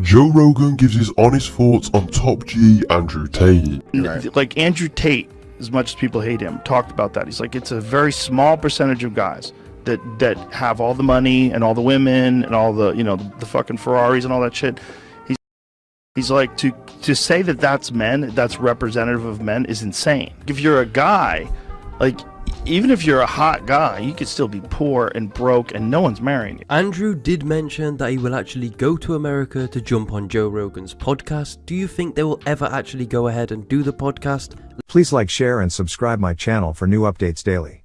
Joe Rogan gives his honest thoughts on top G Andrew Tate. N- Like Andrew Tate, as much as people hate him, talked about that. He's like, it's a very small percentage of guys that that have all the money and all the women and all the you know the, the fucking Ferraris and all that shit. He's he's like to to say that that's men, that's representative of men, is insane. If you're a guy, like even if you're a hot guy, you could still be poor and broke, and no one's marrying you. Andrew did mention that he will actually go to America to jump on Joe Rogan's podcast. Do you think they will ever actually go ahead and do the podcast? Please like, share, and subscribe my channel for new updates daily.